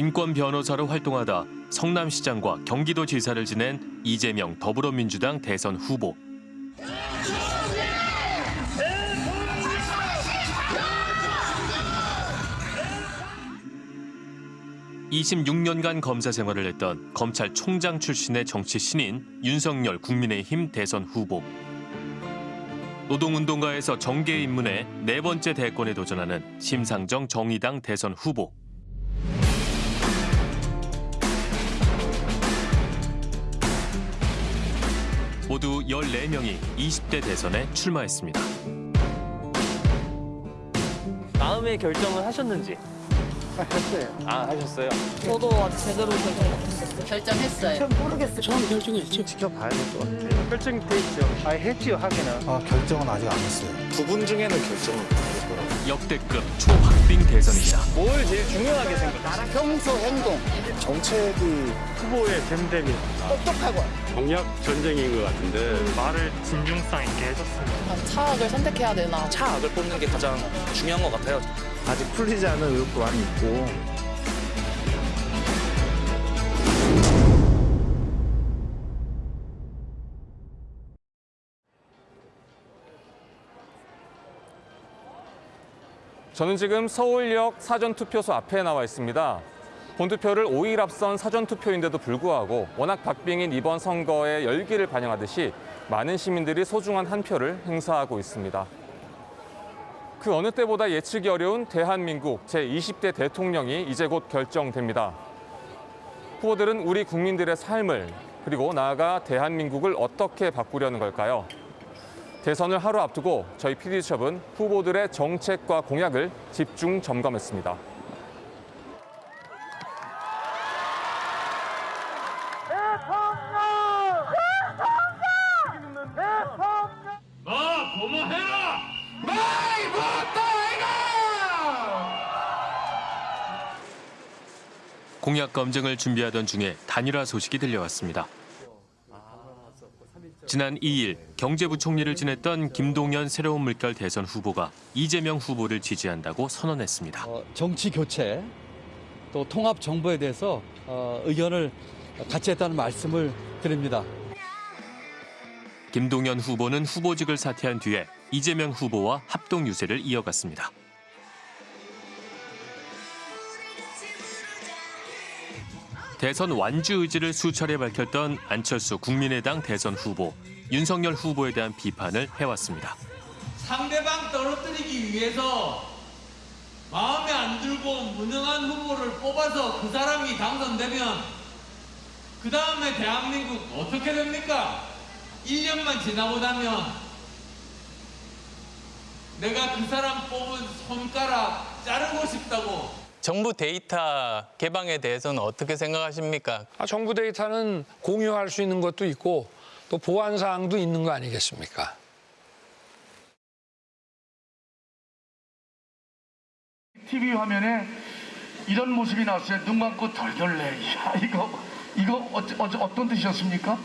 인권 변호사로 활동하다 성남시장과 경기도지사를 지낸 이재명 더불어민주당 대선 후보. 26년간 검사 생활을 했던 검찰총장 출신의 정치 신인 윤석열 국민의힘 대선 후보. 노동운동가에서 정계 입문해 네 번째 대권에 도전하는 심상정 정의당 대선 후보. 모두 14명이 20대 대선에 출마했습니다. 마음의 결정을 하셨는지. 했어요. 아, 하셨어요? 저도 아직 제대로 결정 못했어요. 결정했어요. 처음 결정했죠. 지켜봐야 될 것 같아요. 결정돼 있죠. 아, 했지요, 하기는. 아, 결정은 아직 안 했어요. 두 분 중에는 못하더라고요. 역대급 초박빙 대선입니다. 뭘 제일 중요하게 생각하세요? 평소 행동 정책이 후보의 됨됨이. 똑똑하고 공약 전쟁인 것 같은데 말을 진중성 있게 해줬습니다. 차악을 선택해야 되나. 차악을 뽑는 게 가장 중요한 것 같아요. 아직 풀리지 않은 의혹도 많이 있고. 저는 지금 서울역 사전투표소 앞에 나와 있습니다. 본투표를 5일 앞선 사전투표인데도 불구하고 워낙 박빙인 이번 선거의 열기를 반영하듯이 많은 시민들이 소중한 한 표를 행사하고 있습니다. 그 어느 때보다 예측이 어려운 대한민국 제20대 대통령이 이제 곧 결정됩니다. 후보들은 우리 국민들의 삶을 그리고 나아가 대한민국을 어떻게 바꾸려는 걸까요? 대선을 하루 앞두고 저희 PD수첩은 후보들의 정책과 공약을 집중 점검했습니다. 공약 검증을 준비하던 중에 단일화 소식이 들려왔습니다. 지난 2일 경제부총리를 지냈던 김동연 새로운 물결 대선 후보가 이재명 후보를 지지한다고 선언했습니다. 어, 정치 교체 또 통합 정부에 대해서 어, 의견을 같이 했다는 말씀을 드립니다. 김동연 후보는 후보직을 사퇴한 뒤에 이재명 후보와 합동 유세를 이어갔습니다. 대선 완주 의지를 수차례 밝혔던 안철수 국민의당 대선 후보 윤석열 후보에 대한 비판을 해왔습니다. 상대방 떨어뜨리기 위해서 마음에 안 들고 무능한 후보를 뽑아서 그 사람이 당선되면 그 다음에 대한민국 어떻게 됩니까? 1년만 지나고 나면 내가 그 사람 뽑은 손가락 자르고 싶다고 정부 데이터 개방에 대해서는 어떻게 생각하십니까? 아, 정부 데이터는 공유할 수 있는 것도 있고 또 보안 사항도 있는 거 아니겠습니까? TV 화면에 이런 모습이 나왔어요. 눈 감고 덜덜래. 야, 이거 이거 어, 어, 어떤 뜻이었습니까?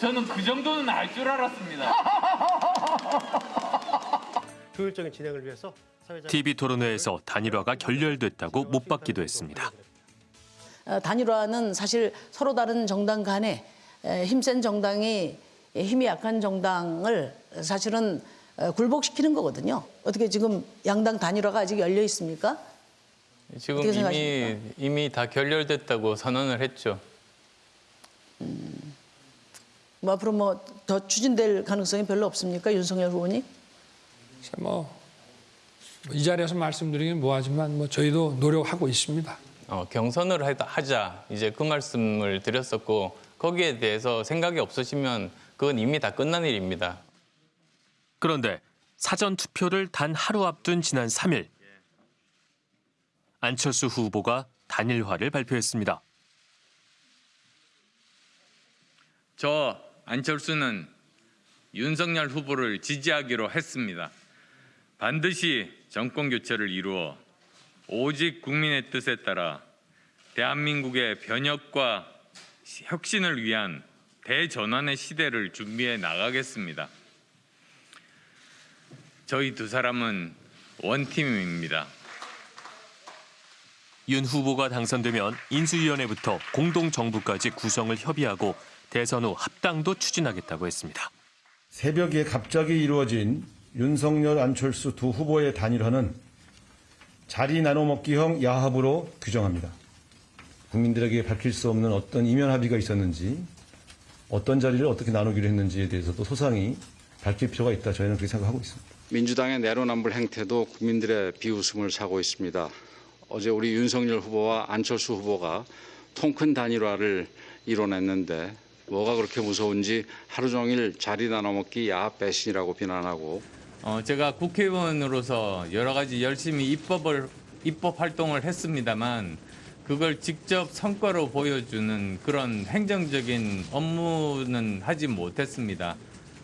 저는 그 정도는 알 줄 알았습니다. 효율적인 진행을 위해서 TV 토론회에서 단일화가 결렬됐다고 못 받기도 했습니다. 어, 단일화는 사실 서로 다른 정당 간에 에, 힘센 정당이 힘이 약한 정당을 사실은 어, 굴복시키는 거거든요. 어떻게 지금 양당 단일화가 아직 열려 있습니까? 지금 이미 생각하십니까? 이미 다 결렬됐다고 선언을 했죠. 뭐 앞으로 뭐 더 추진될 가능성이 별로 없습니까, 윤석열 후보님? 뭐 이 자리에서 말씀드리긴 뭐하지만 뭐 저희도 노력하고 있습니다. 어, 경선을 하- 하자 이제 그 말씀을 드렸었고 거기에 대해서 생각이 없으시면 그건 이미 다 끝난 일입니다. 그런데 사전 투표를 단 하루 앞둔 지난 3일 안철수 후보가 단일화를 발표했습니다. 저 안철수는 윤석열 후보를 지지하기로 했습니다. 반드시 정권 교체를 이루어 오직 국민의 뜻에 따라 대한민국의 변혁과 혁신을 위한 대전환의 시대를 준비해 나가겠습니다. 저희 두 사람은 원팀입니다. 윤 후보가 당선되면 인수위원회부터 공동정부까지 구성을 협의하고 대선 후 합당도 추진하겠다고 했습니다. 새벽에 갑자기 이루어진 윤석열 안철수 두 후보의 단일화는 자리 나눠먹기형 야합으로 규정합니다. 국민들에게 밝힐 수 없는 어떤 이면 합의가 있었는지 어떤 자리를 어떻게 나누기로 했는지에 대해서도 소상히 밝힐 필요가 있다 저희는 그렇게 생각하고 있습니다. 민주당의 내로남불 행태도 국민들의 비웃음을 사고 있습니다. 어제 우리 윤석열 후보와 안철수 후보가 통큰 단일화를 이뤄냈는데 뭐가 그렇게 무서운지 하루 종일 자리 나눠먹기 야합 배신이라고 비난하고 어, 제가 국회의원으로서 여러 가지 열심히 입법을 입법 활동을 했습니다만 그걸 직접 성과로 보여주는 그런 행정적인 업무는 하지 못했습니다.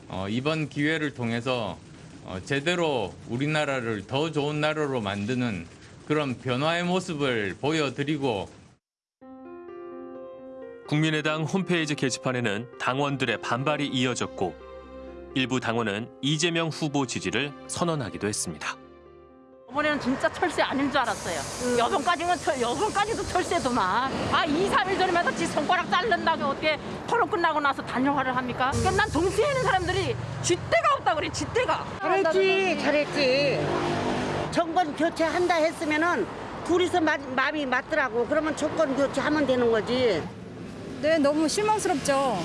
어, 이번 기회를 통해서 어, 제대로 우리나라를 더 좋은 나라로 만드는 그런 변화의 모습을 보여드리고 국민의당 홈페이지 게시판에는 당원들의 반발이 이어졌고 일부 당원은 이재명 후보 지지를 선언하기도 했습니다. 이번에는 진짜 철새 아닌 줄 알았어요. 여성까지는 철, 여성까지도 철새더만. 아, 2, 3일 전에마다 지 손가락 자른다고 어떻게 토론 끝나고 나서 단일화를 합니까? 그러니까 난 동시에 있는 사람들이 쥐떼가 없다 그래, 쥐떼가. 잘했지, 잘했지. 정권 교체한다 했으면은 둘이서 마, 마음이 맞더라고. 그러면 정권 교체하면 되는 거지. 네, 너무 실망스럽죠.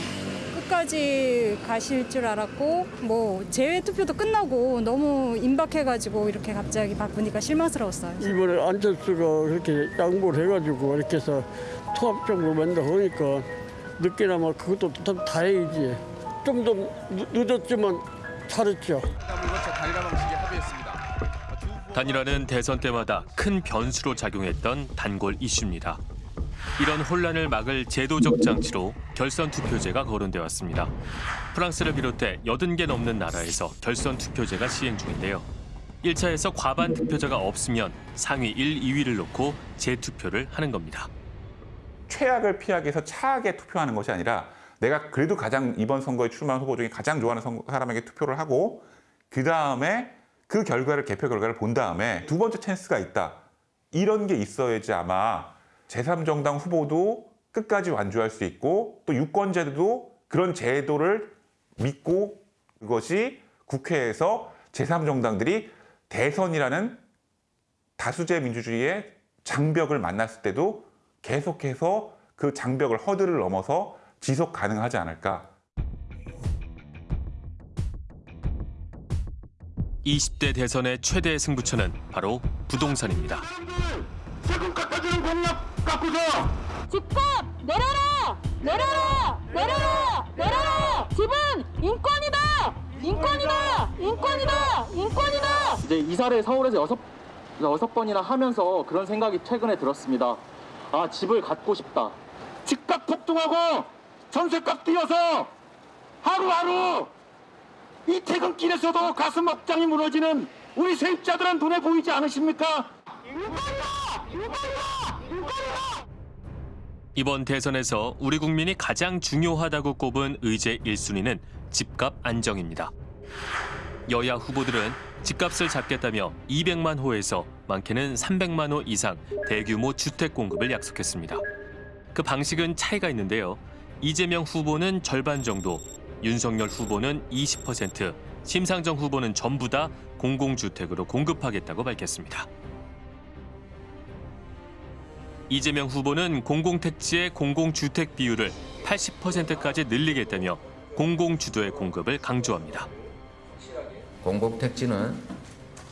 끝까지 가실 줄 알았고 뭐 재외 투표도 끝나고 너무 임박해가지고 이렇게 갑자기 바꾸니까 실망스러웠어요. 이번에 안철수가 그렇게 양보를 해가지고 이렇게 해서 통합정부 만다 보니까 늦게나마 그것도 참 다행이지. 좀 더 늦었지만 잘했죠. 단일화는 대선 때마다 큰 변수로 작용했던 단골 이슈입니다. 이런 혼란을 막을 제도적 장치로 결선 투표제가 거론돼 왔습니다. 프랑스를 비롯해 80개 넘는 나라에서 결선 투표제가 시행 중인데요. 1차에서 과반 득표자가 없으면 상위 1, 2위를 놓고 재투표를 하는 겁니다. 최악을 피하기 위해서 차악에 투표하는 것이 아니라 내가 그래도 가장 이번 선거에 출마한 후보 중에 가장 좋아하는 선- 사람에게 투표를 하고 그 다음에 그 결과를 개표 결과를 본 다음에 두 번째 찬스가 있다. 이런 게 있어야지 아마 제3정당 후보도 끝까지 완주할 수 있고 또 유권자들도 그런 제도를 믿고 그것이 국회에서 제3정당들이 대선이라는 다수제 민주주의의 장벽을 만났을 때도 계속해서 그 장벽을 허들을 넘어서 지속 가능하지 않을까. 20대 대선의 최대 승부처는 바로 부동산입니다. 집값 내려라! 내려라! 내려라! 내려라! 집은 인권이다! 인권이다! 인권이다! 인권이다! 이제 이사를 서울에서 여섯, 여섯 번이나 하면서 그런 생각이 최근에 들었습니다. 아, 집을 갖고 싶다. 집값 폭등하고 전세값 뛰어서 하루하루 이 퇴근길에서도 가슴 억장이 무너지는 우리 세입자들은 눈에 보이지 않으십니까? 이번 대선에서 우리 국민이 가장 중요하다고 꼽은 의제 1순위는 집값 안정입니다. 여야 후보들은 집값을 잡겠다며 200만 호에서 많게는 300만 호 이상 대규모 주택 공급을 약속했습니다. 그 방식은 차이가 있는데요. 이재명 후보는 절반 정도, 윤석열 후보는 20%, 심상정 후보는 전부 다 공공주택으로 공급하겠다고 밝혔습니다. 이재명 후보는 공공택지의 공공주택 비율을 80%까지 늘리겠다며 공공주도의 공급을 강조합니다. 공공택지는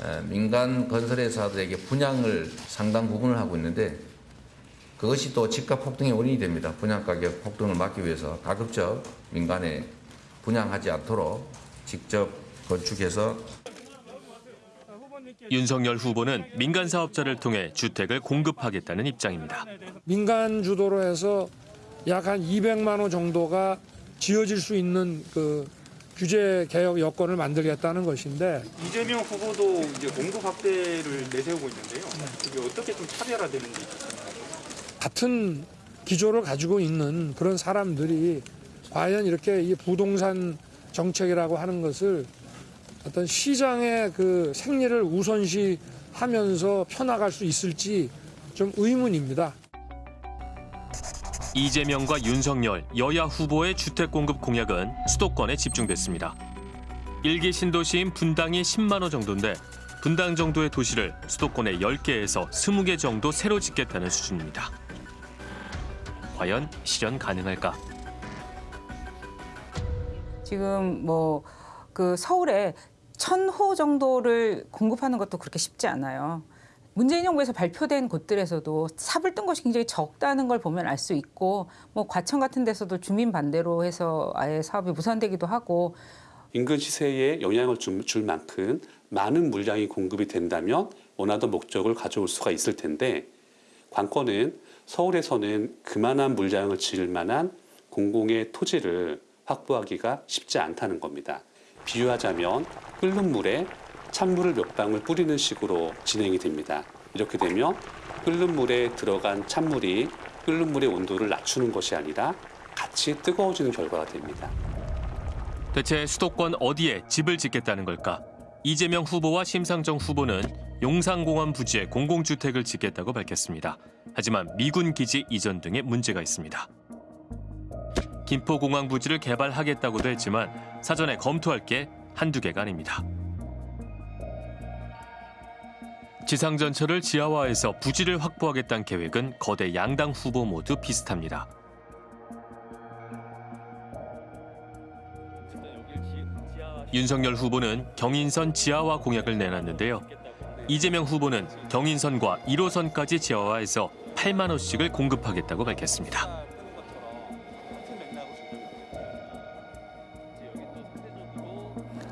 에, 민간 건설회사들에게 분양을 상당 부분을 하고 있는데 그것이 또 집값 폭등의 원인이 됩니다. 분양 가격 폭등을 막기 위해서 가급적 민간에 분양하지 않도록 직접 건축해서 윤석열 후보는 민간 사업자를 통해 주택을 공급하겠다는 입장입니다. 민간 주도로 해서 약 한 200만 호 정도가 지어질 수 있는 그 규제 개혁 여건을 만들겠다는 것인데 이재명 후보도 이제 공급 확대를 내세우고 있는데요. 이게 어떻게 좀 차별화되는지 같은 기조를 가지고 있는 그런 사람들이 과연 이렇게 이 부동산 정책이라고 하는 것을 어떤 시장의 그 생리를 우선시 하면서 펴나갈 수 있을지 좀 의문입니다. 이재명과 윤석열 여야 후보의 주택 공급 공약은 수도권에 집중됐습니다. 일기 신도시인 분당이 10만 호 정도인데 분당 정도의 도시를 수도권의 10개에서 20개 정도 새로 짓겠다는 수준입니다. 과연 실현 가능할까? 지금 뭐 그 서울에 천 호 정도를 공급하는 것도 그렇게 쉽지 않아요. 문재인 정부에서 발표된 곳들에서도 삽을 뜬 것이 굉장히 적다는 걸 보면 알 수 있고 뭐 과천 같은 데서도 주민 반대로 해서 아예 사업이 무산되기도 하고 인근 시세에 영향을 줄, 줄 만큼 많은 물량이 공급이 된다면 원하던 목적을 가져올 수가 있을 텐데 관건은 서울에서는 그만한 물량을 지을 만한 공공의 토지를 확보하기가 쉽지 않다는 겁니다. 비유하자면 끓는 물에 찬물을 몇 방울 뿌리는 식으로 진행이 됩니다. 이렇게 되면 끓는 물에 들어간 찬물이 끓는 물의 온도를 낮추는 것이 아니라 같이 뜨거워지는 결과가 됩니다. 대체 수도권 어디에 집을 짓겠다는 걸까? 이재명 후보와 심상정 후보는 용산공원 부지에 공공주택을 짓겠다고 밝혔습니다. 하지만 미군 기지 이전 등의 문제가 있습니다. 김포공항 부지를 개발하겠다고도 했지만 사전에 검토할 게 한두 개가 아닙니다. 지상전철을 지하화해서 부지를 확보하겠다는 계획은 거대 양당 후보 모두 비슷합니다. 윤석열 후보는 경인선 지하화 공약을 내놨는데요. 이재명 후보는 경인선과 1호선까지 지하화해서 8만 호씩을 공급하겠다고 밝혔습니다.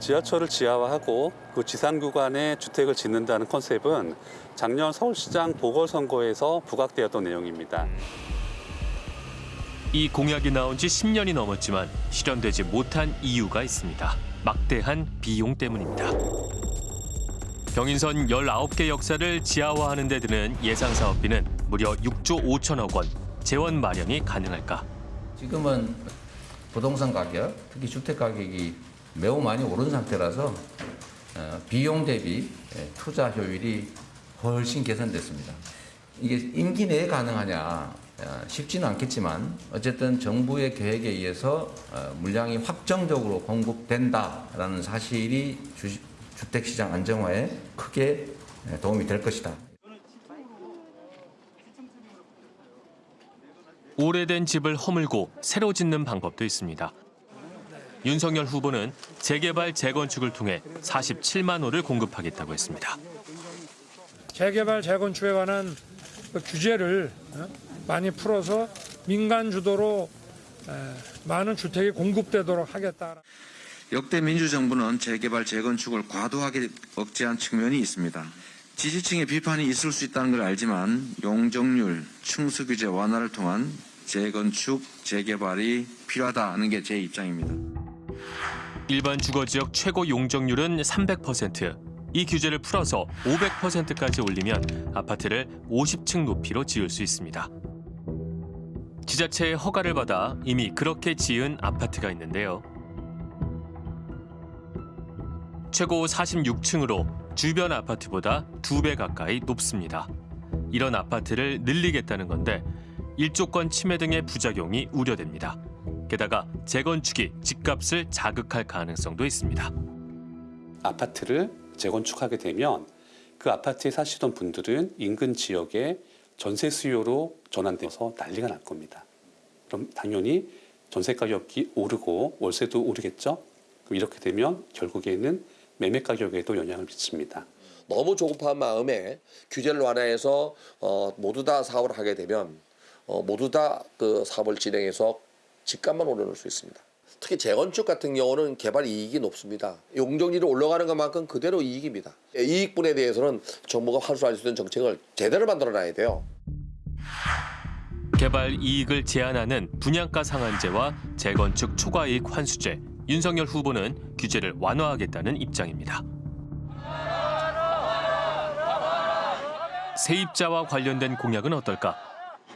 지하철을 지하화하고 그 지상 구간에 주택을 짓는다는 컨셉은 작년 서울시장 보궐선거에서 부각되었던 내용입니다. 이 공약이 나온 지 10년이 넘었지만 실현되지 못한 이유가 있습니다. 막대한 비용 때문입니다. 경인선 19개 역사를 지하화하는 데 드는 예상 사업비는 무려 6조 5천억 원. 재원 마련이 가능할까? 지금은 부동산 가격, 특히 주택 가격이 매우 많이 오른 상태라서 어, 비용 대비 예, 투자 효율이 훨씬 개선됐습니다. 이게 임기 내에 가능하냐 어, 쉽지는 않겠지만 어쨌든 정부의 계획에 의해서 어, 물량이 확정적으로 공급된다라는 사실이 주, 주택시장 안정화에 크게 예, 도움이 될 것이다. 오래된 집을 허물고 새로 짓는 방법도 있습니다. 윤석열 후보는 재개발 재건축을 통해 47만 호를 공급하겠다고 했습니다. 재개발 재건축에 관한 그 규제를 어, 많이 풀어서 민간 주도로 에, 많은 주택이 공급되도록 하겠다. 역대 민주정부는 재개발 재건축을 과도하게 억제한 측면이 있습니다. 지지층의 비판이 있을 수 있다는 걸 알지만 용적률, 층수 규제 완화를 통한 재건축, 재개발이 필요하다는 게 제 입장입니다. 일반 주거 지역 최고 용적률은 300%. 이 규제를 풀어서 500%까지 올리면 아파트를 50층 높이로 지을 수 있습니다. 지자체의 허가를 받아 이미 그렇게 지은 아파트가 있는데요. 최고 46층으로 주변 아파트보다 두 배 가까이 높습니다. 이런 아파트를 늘리겠다는 건데 일조권 침해 등의 부작용이 우려됩니다. 게다가 재건축이 집값을 자극할 가능성도 있습니다. 아파트를 재건축하게 되면 그 아파트에 사시던 분들은 인근 지역에 전세 수요로 전환돼서 난리가 날 겁니다. 그럼 당연히 전세 가격이 오르고 월세도 오르겠죠? 그럼 이렇게 되면 결국에는 매매 가격에도 영향을 미칩니다. 너무 조급한 마음에 규제를 완화해서 어, 모두 다 사업을 하게 되면 어, 모두 다 그 사업을 진행해서 집값만 올려놓을 수 있습니다. 특히 재건축 같은 경우는 개발 이익이 높습니다. 용적률이 올라가는 것만큼 그대로 이익입니다. 이익분에 대해서는 정부가 활수할 수 있는 정책을 제대로 만들어놔야 돼요. 개발 이익을 제한하는 분양가 상한제와 재건축 초과이익 환수제. 윤석열 후보는 규제를 완화하겠다는 입장입니다. 세입자와 관련된 공약은 어떨까?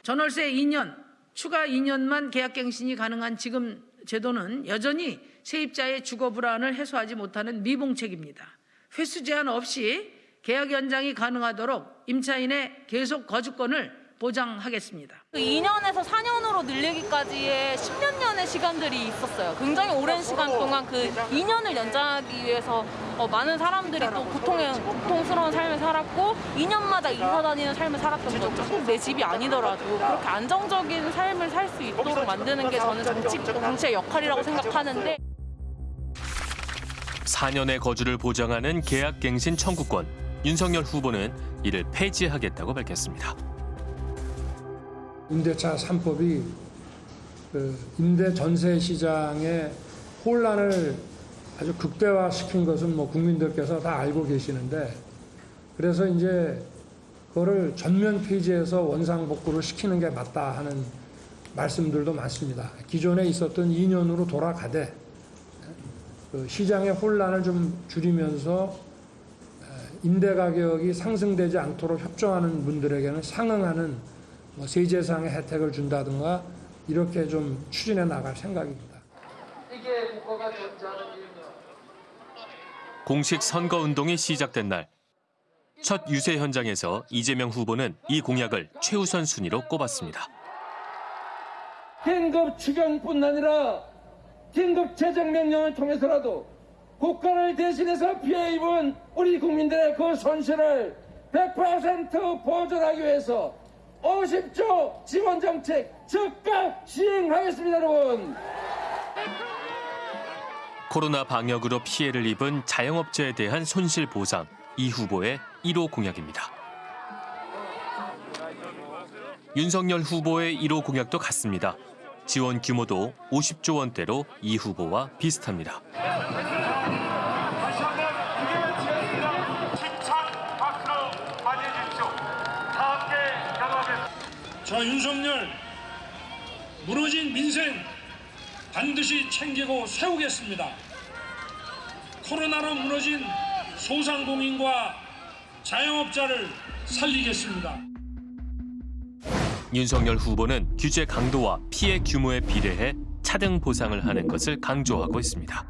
전월세 2년, 추가 2년만 계약갱신이 가능한 지금 제도는 여전히 세입자의 주거 불안을 해소하지 못하는 미봉책입니다. 횟수 제한 없이 계약 연장이 가능하도록 임차인의 계속 거주권을 보장하겠습니다. 2년에서 그 4년으로 늘리기까지의 10몇 년의 시간들이 있었어요. 굉장히 오랜 시간 동안 그 2년을 연장하기 위해서 어, 많은 사람들이 또 고통에, 고통스러운 삶을 살았고 2년마다 이사 다니는 삶을 살았던 거죠. 꼭 내 집이 아니더라도 그렇게 안정적인 삶을 살 수 있도록 만드는 게 저는 정치, 정치의 역할이라고 생각하는데 4년의 거주를 보장하는 계약갱신 청구권. 윤석열 후보는 이를 폐지하겠다고 밝혔습니다. 임대차 3법이 그 임대 전세 시장의 혼란을 아주 극대화시킨 것은 뭐 국민들께서 다 알고 계시는데 그래서 이제 그거를 전면 폐지해서 원상복구를 시키는 게 맞다 하는 말씀들도 많습니다. 기존에 있었던 2년으로 돌아가되 그 시장의 혼란을 좀 줄이면서 임대 가격이 상승되지 않도록 협조하는 분들에게는 상응하는 뭐 세제상의 혜택을 준다든가 이렇게 좀 추진해 나갈 생각입니다. 이게 국가가 공식 선거 운동이 시작된 날. 첫 유세 현장에서 이재명 후보는 이 공약을 최우선 순위로 꼽았습니다. 긴급 추경뿐 아니라 긴급 재정 명령을 통해서라도 국가를 대신해서 피해 입은 우리 국민들의 그 손실을 100% 보존하기 위해서 50조 지원 정책 즉각 시행하겠습니다, 여러분. 코로나 방역으로 피해를 입은 자영업자에 대한 손실 보상. 이 후보의 1호 공약입니다. 윤석열 후보의 1호 공약도 같습니다. 지원 규모도 50조 원대로 이 후보와 비슷합니다. 저 윤석열 무너진 민생 반드시 챙기고 세우겠습니다. 코로나로 무너진 소상공인과 자영업자를 살리겠습니다. 윤석열 후보는 규제 강도와 피해 규모에 비례해 차등 보상을 하는 것을 강조하고 있습니다.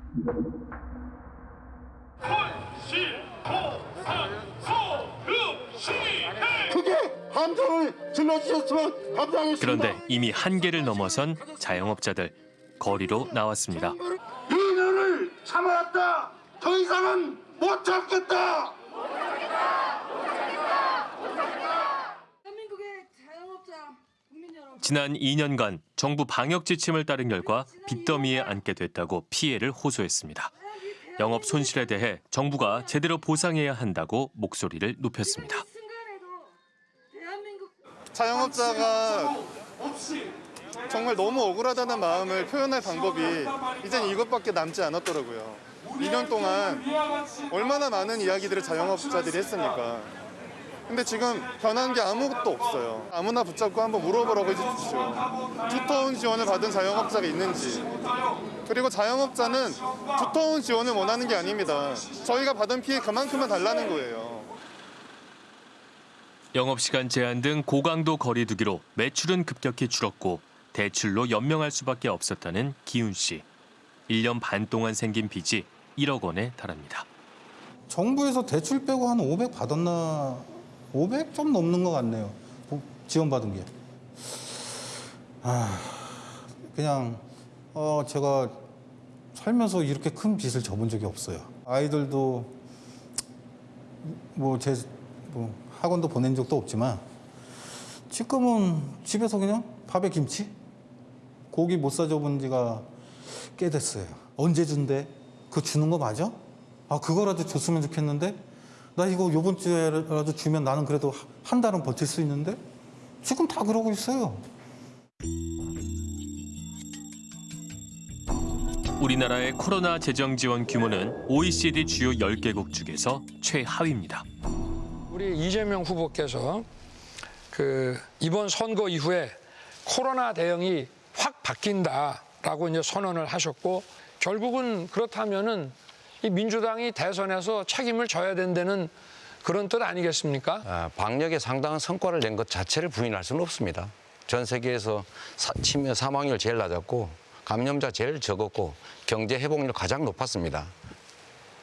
질러주셨으면 감사하겠습니다. 그런데 이미 한계를 넘어선 자영업자들 거리로 나왔습니다. 2년을 참아왔다. 더 이상은 못 참겠다. 지난 2년간 정부 방역 지침을 따른 결과 빚더미에 앉게 됐다고 피해를 호소했습니다. 영업 손실에 대해 정부가 제대로 보상해야 한다고 목소리를 높였습니다. 자영업자가 정말 너무 억울하다는 마음을 표현할 방법이 이젠 이것밖에 남지 않았더라고요. 2년 동안 얼마나 많은 이야기들을 자영업자들이 했습니까? 근데 지금 변한 게 아무것도 없어요. 아무나 붙잡고 한번 물어보라고 해주십시오. 두터운 지원을 받은 자영업자가 있는지. 그리고 자영업자는 두터운 지원을 원하는 게 아닙니다. 저희가 받은 피해 그만큼만 달라는 거예요. 영업시간 제한 등 고강도 거리두기로 매출은 급격히 줄었고 대출로 연명할 수밖에 없었다는 기훈 씨. 1년 반 동안 생긴 빚이 1억 원에 달합니다. 정부에서 대출 빼고 한 500 받았나 500 좀 넘는 것 같네요. 보- 지원받은 게. 아, 그냥 어, 제가 살면서 이렇게 큰 빚을 져본 적이 없어요. 아이들도 뭐제뭐 학원도 보낸 적도 없지만 지금은 집에서 그냥 밥에 김치 고기 못 사줘본 지가 꽤 됐어요. 언제 준대? 그거 주는 거 맞아? 아 그거라도 줬으면 좋겠는데 나 이거 요번 주에라도 주면 나는 그래도 한 달은 버틸 수 있는데 지금 다 그러고 있어요. 우리나라의 코로나 재정 지원 규모는 OECD 주요 10개국 중에서 최하위입니다. 우리 이재명 후보께서 그 이번 선거 이후에 코로나 대응이 확 바뀐다라고 이제 선언을 하셨고 결국은 그렇다면은 이 민주당이 대선에서 책임을 져야 된다는 그런 뜻 아니겠습니까? 아, 방역에 상당한 성과를 낸 것 자체를 부인할 수는 없습니다. 전 세계에서 사, 치매 사망률 제일 낮았고 감염자 제일 적었고 경제 회복률 가장 높았습니다.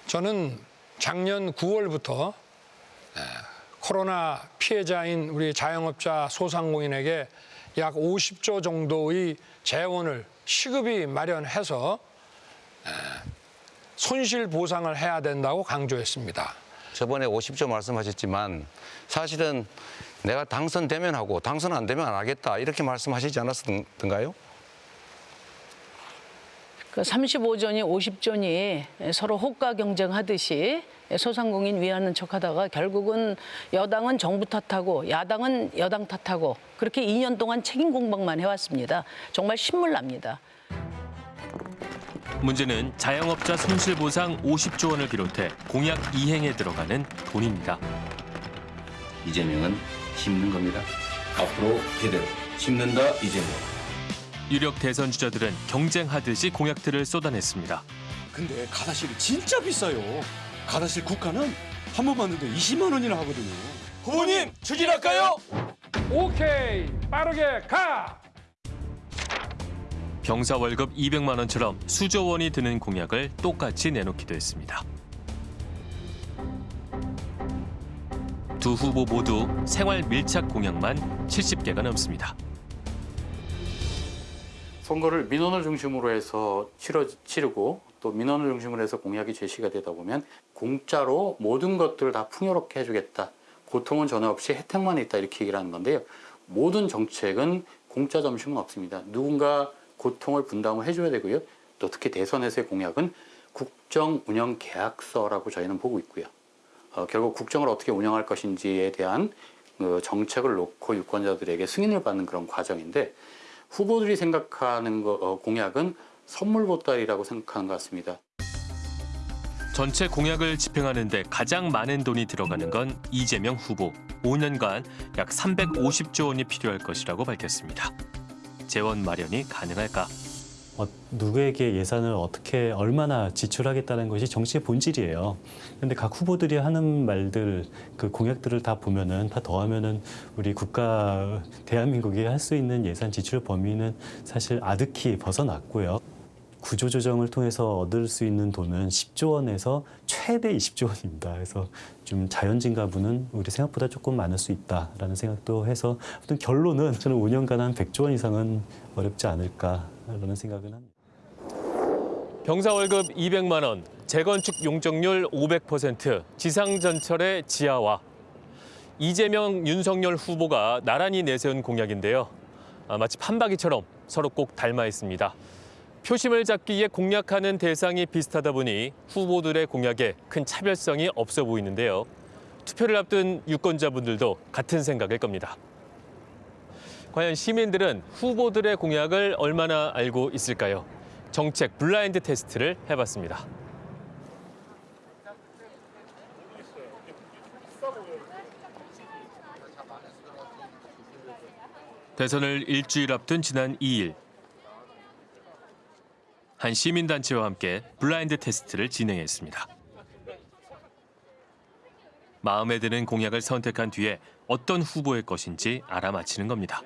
저는 작년 9월부터 코로나 피해자인 우리 자영업자 소상공인에게 약 50조 정도의 재원을 시급히 마련해서 에, 손실 보상을 해야 된다고 강조했습니다. 저번에 50조 말씀하셨지만 사실은 내가 당선되면 하고 당선 안 되면 안 하겠다 이렇게 말씀하시지 않았던가요? 그 35조니 50조니 서로 호가 경쟁하듯이 소상공인 위하는 척하다가 결국은 여당은 정부 탓하고 야당은 여당 탓하고 그렇게 2년 동안 책임 공방만 해왔습니다. 정말 신물납니다. 문제는 자영업자 손실보상 50조 원을 비롯해 공약 이행에 들어가는 돈입니다. 이재명은 심는 겁니다. 앞으로 제대로 심는다 이재명. 유력 대선 주자들은 경쟁하듯이 공약들을 쏟아냈습니다. 근데 가다실이 진짜 비싸요. 가다실 국가는 한 번 봤는데 20만 원이나 하거든요. 후보님 추진할까요? 오케이 빠르게 가! 병사 월급 200만 원처럼 수조 원이 드는 공약을 똑같이 내놓기도 했습니다. 두 후보 모두 생활 밀착 공약만 70개가 넘습니다. 선거를 민원을 중심으로 해서 치러, 치르고 또 민원을 중심으로 해서 공약이 제시가 되다 보면 공짜로 모든 것들을 다 풍요롭게 해주겠다. 고통은 전혀 없이 혜택만 있다 이렇게 얘기를 하는 건데요. 모든 정책은 공짜 점심은 없습니다. 누군가 고통을 분담을 해줘야 되고요. 또 특히 대선에서의 공약은 국정 운영 계약서라고 저희는 보고 있고요. 어, 결국 국정을 어떻게 운영할 것인지에 대한 그 정책을 놓고 유권자들에게 승인을 받는 그런 과정인데 후보들이 생각하는 거, 어, 공약은 선물 보따리라고 생각하는 것 같습니다. 전체 공약을 집행하는 데 가장 많은 돈이 들어가는 건 이재명 후보. 5년간 약 350조 원이 필요할 것이라고 밝혔습니다. 재원 마련이 가능할까? 어, 누구에게 예산을 어떻게 얼마나 지출하겠다는 것이 정치의 본질이에요. 그런데 각 후보들이 하는 말들, 그 공약들을 다 보면은 다 더하면은 우리 국가 대한민국이 할 수 있는 예산 지출 범위는 사실 아득히 벗어났고요. 구조조정을 통해서 얻을 수 있는 돈은 10조 원에서 최대 20조 원입니다. 그래서 좀 자연진가분은 우리 생각보다 조금 많을 수 있다라는 생각도 해서 아무튼 결론은 저는 5년간 한 100조 원 이상은 어렵지 않을까 라는 생각은 합니다. 병사 월급 200만 원, 재건축 용적률 500%, 지상전철의 지하화. 이재명, 윤석열 후보가 나란히 내세운 공약인데요. 아, 마치 판박이처럼 서로 꼭 닮아 있습니다. 표심을 잡기 위해 공략하는 대상이 비슷하다 보니 후보들의 공약에 큰 차별성이 없어 보이는데요. 투표를 앞둔 유권자분들도 같은 생각일 겁니다. 과연 시민들은 후보들의 공약을 얼마나 알고 있을까요? 정책 블라인드 테스트를 해봤습니다. 대선을 일주일 앞둔 지난 2일 한 시민단체와 함께 블라인드 테스트를 진행했습니다. 마음에 드는 공약을 선택한 뒤에 어떤 후보의 것인지 알아맞히는 겁니다.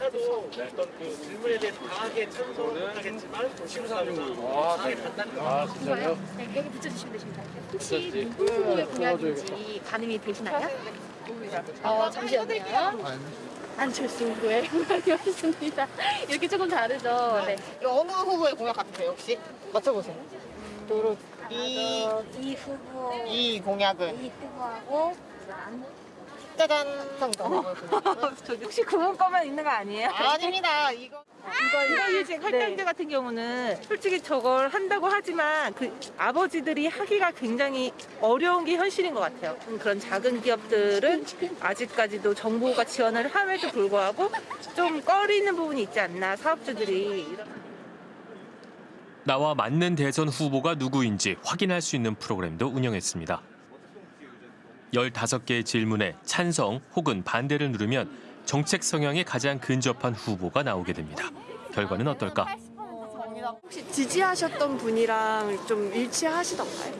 어떤 그 질문에 대해 강하게 찬성은 하겠지만 심사하는 아, 아, 진짜요? 네, 여기 붙여주시면 되십니다. 혹시 누구 후보의 공약인지 가늠이 되시나요? 어, 잠시만요. 안철수 후보의 공약이었습니다. 이렇게 조금 다르죠? 네. 어느 후보의 공약 같으세요 혹시? 맞춰보세요. 이, 이 후보. 이 공약은? 이 후보하고 짜잔. 저 혹시 그분 거만 있는 거 아니에요? 아닙니다. 이거 이거 이제 할당제 같은 경우는 솔직히 저걸 한다고 하지만 그 아버지들이 하기가 굉장히 어려운 게 현실인 것 같아요. 음, 그런 작은 기업들은 아직까지도 정부가 지원을 함에도 불구하고 좀 꺼리는 부분이 있지 않나 사업주들이 나와 맞는 대선 후보가 누구인지 확인할 수 있는 프로그램도 운영했습니다. 15개의 질문에 찬성 혹은 반대를 누르면 정책 성향에 가장 근접한 후보가 나오게 됩니다. 결과는 어떨까? 혹시 지지하셨던 분이랑 좀 일치하시던가요?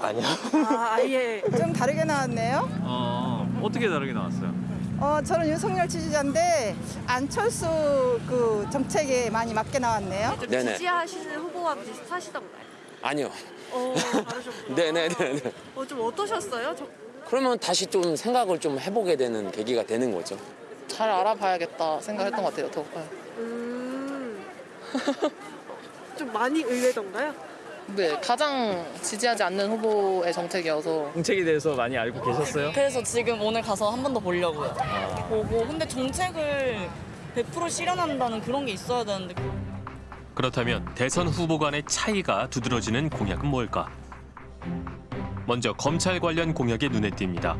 아니요. 아, 아예. 좀 다르게 나왔네요. 어, 어떻게 다르게 나왔어요? 어, 저는 윤석열 지지자인데 안철수 그 정책에 많이 맞게 나왔네요. 좀 지지하시는 후보와 비슷하시던가요? 아니요. 어, 다르셨구나. 네네네. 어, 좀 어떠셨어요? 저... 그러면 다시 좀 생각을 좀 해보게 되는 계기가 되는 거죠. 잘 알아봐야겠다 생각했던 것 같아요. 더. 음. 좀 많이 의외던가요? 네, 가장 지지하지 않는 후보의 정책이어서 정책에 대해서 많이 알고 계셨어요? 그래서 지금 오늘 가서 한 번 더 보려고요. 아. 보고 근데 정책을 100% 실현한다는 그런 게 있어야 되는데 그렇다면 대선 후보 간의 차이가 두드러지는 공약은 뭘까? 먼저 검찰 관련 공약이 눈에 띕니다.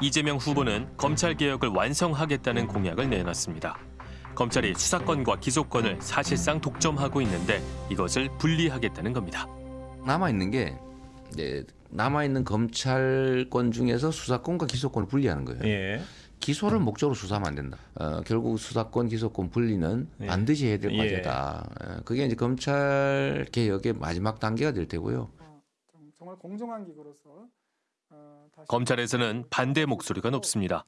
이재명 후보는 검찰 개혁을 완성하겠다는 공약을 내놨습니다. 검찰이 수사권과 기소권을 사실상 독점하고 있는데 이것을 분리하겠다는 겁니다. 남아 있는 게 이제 남아 있는 검찰권 중에서 수사권과 기소권을 분리하는 거예요. 예. 기소를 목적으로 수사하면 안 된다. 어, 결국 수사권, 기소권 분리는 예. 반드시 해야 될 예. 과제다. 어, 그게 이제 검찰 개혁의 마지막 단계가 될 테고요. 정말 공정한 기구로서 어, 검찰에서는 반대 목소리가 높습니다.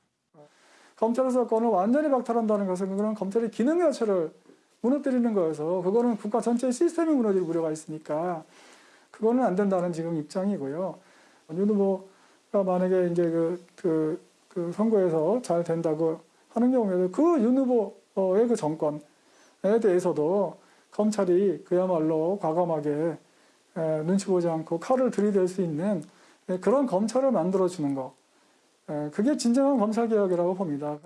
검찰 수사권을 완전히 박탈한다는 것은 그거는 검찰의 기능 자체를 무너뜨리는 거여서 그거는 국가 전체 시스템이 무너질 우려가 있으니까 그거는 안 된다는 지금 입장이고요. 윤 후보가 만약에 이제 그, 그, 그 선거에서 잘 된다고 하는 경우에도 그윤 후보의 그 정권에 대해서도 검찰이 그야말로 과감하게 에, 눈치 보지 않고 칼을 들이댈 수 있는 에, 그런 검찰을 만들어주는 거. 에, 그게 진정한 검찰 개혁이라고 봅니다.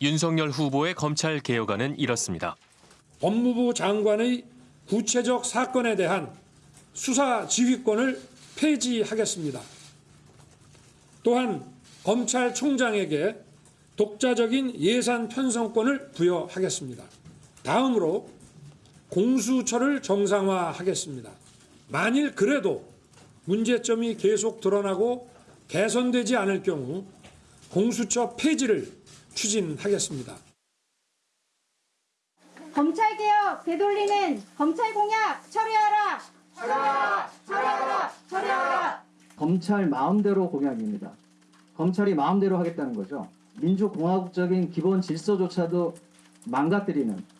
윤석열 후보의 검찰 개혁안은 이렇습니다. 법무부 장관의 구체적 사건에 대한 수사 지휘권을 폐지하겠습니다. 또한 검찰총장에게 독자적인 예산 편성권을 부여하겠습니다. 다음으로 공수처를 정상화하겠습니다. 만일 그래도 문제점이 계속 드러나고 개선되지 않을 경우 공수처 폐지를 추진하겠습니다. 검찰개혁 되돌리는 검찰공약 처리하라! 처리하라! 처리하라! 처리하라! 검찰 마음대로 공약입니다. 검찰이 마음대로 하겠다는 거죠. 민주공화국적인 기본 질서조차도 망가뜨리는